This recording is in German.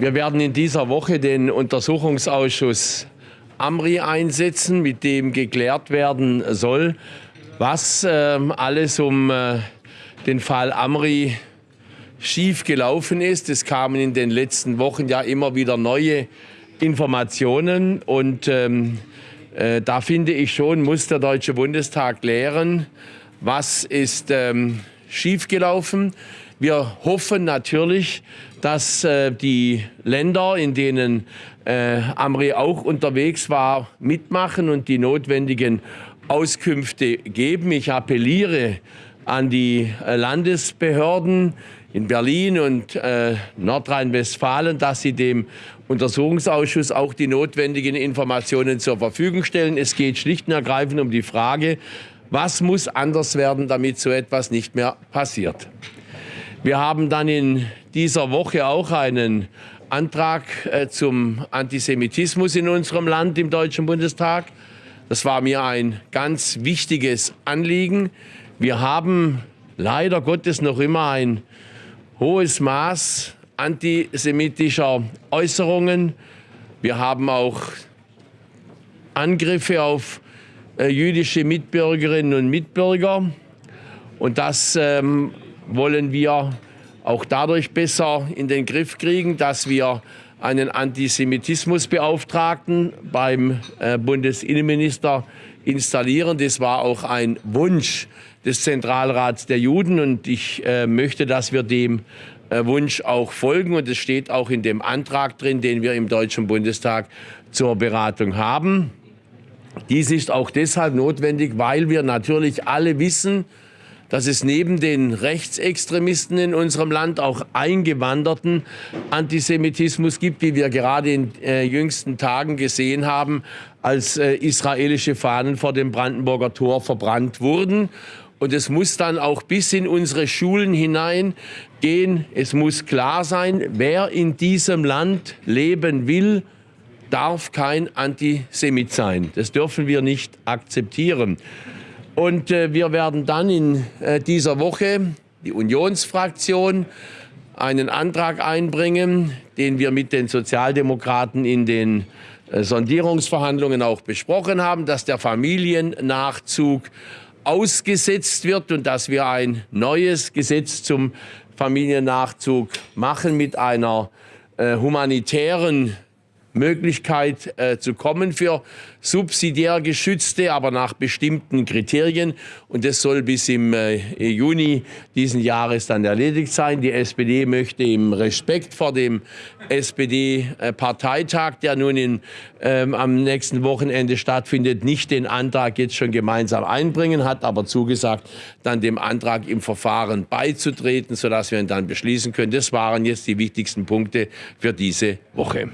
Wir werden in dieser Woche den Untersuchungsausschuss Amri einsetzen, mit dem geklärt werden soll, was äh, alles um äh, den Fall Amri schief gelaufen ist. Es kamen in den letzten Wochen ja immer wieder neue Informationen und ähm, äh, da finde ich schon, muss der Deutsche Bundestag klären, was ist ähm, schiefgelaufen. Wir hoffen natürlich, dass äh, die Länder, in denen äh, Amri auch unterwegs war, mitmachen und die notwendigen Auskünfte geben. Ich appelliere an die äh, Landesbehörden in Berlin und äh, Nordrhein-Westfalen, dass sie dem Untersuchungsausschuss auch die notwendigen Informationen zur Verfügung stellen. Es geht schlicht und ergreifend um die Frage, was muss anders werden, damit so etwas nicht mehr passiert. Wir haben dann in dieser Woche auch einen Antrag äh, zum Antisemitismus in unserem Land im Deutschen Bundestag. Das war mir ein ganz wichtiges Anliegen. Wir haben leider Gottes noch immer ein hohes Maß antisemitischer Äußerungen. Wir haben auch Angriffe auf äh, jüdische Mitbürgerinnen und Mitbürger. Und das ähm, wollen wir auch dadurch besser in den Griff kriegen, dass wir einen Antisemitismusbeauftragten beim äh, Bundesinnenminister installieren. Das war auch ein Wunsch des Zentralrats der Juden und ich äh, möchte, dass wir dem äh, Wunsch auch folgen und es steht auch in dem Antrag drin, den wir im Deutschen Bundestag zur Beratung haben. Dies ist auch deshalb notwendig, weil wir natürlich alle wissen, dass es neben den Rechtsextremisten in unserem Land auch eingewanderten Antisemitismus gibt, wie wir gerade in äh, jüngsten Tagen gesehen haben, als äh, israelische Fahnen vor dem Brandenburger Tor verbrannt wurden. Und es muss dann auch bis in unsere Schulen hinein gehen. Es muss klar sein, wer in diesem Land leben will, darf kein Antisemit sein. Das dürfen wir nicht akzeptieren. Und äh, wir werden dann in äh, dieser Woche, die Unionsfraktion, einen Antrag einbringen, den wir mit den Sozialdemokraten in den äh, Sondierungsverhandlungen auch besprochen haben, dass der Familiennachzug ausgesetzt wird und dass wir ein neues Gesetz zum Familiennachzug machen mit einer äh, humanitären Möglichkeit äh, zu kommen für subsidiär geschützte, aber nach bestimmten Kriterien. Und das soll bis im äh, Juni diesen Jahres dann erledigt sein. Die SPD möchte im Respekt vor dem SPD-Parteitag, der nun in, ähm, am nächsten Wochenende stattfindet, nicht den Antrag jetzt schon gemeinsam einbringen, hat aber zugesagt, dann dem Antrag im Verfahren beizutreten, sodass wir ihn dann beschließen können. Das waren jetzt die wichtigsten Punkte für diese Woche.